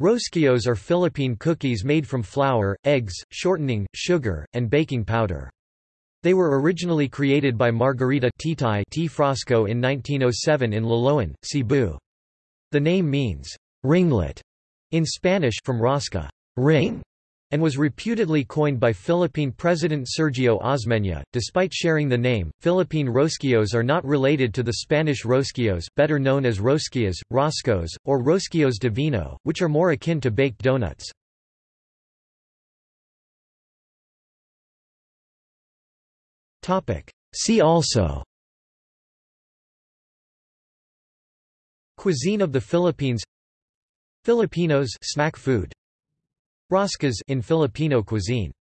Rosquillos are Philippine cookies made from flour, eggs, shortening, sugar, and baking powder. They were originally created by Margarita T. Frasco in 1907 in Liloan, Cebu. The name means, ringlet, in Spanish from rosca ring, and was reputedly coined by Philippine President Sergio Osmeña. Despite sharing the name, Philippine rosquillos are not related to the Spanish rosquillos, better known as rosquillas, roscos, or rosquillos de vino, which are more akin to baked donuts. Topic. See also Cuisine of the Philippines Filipinos snack food Roscas in Filipino cuisine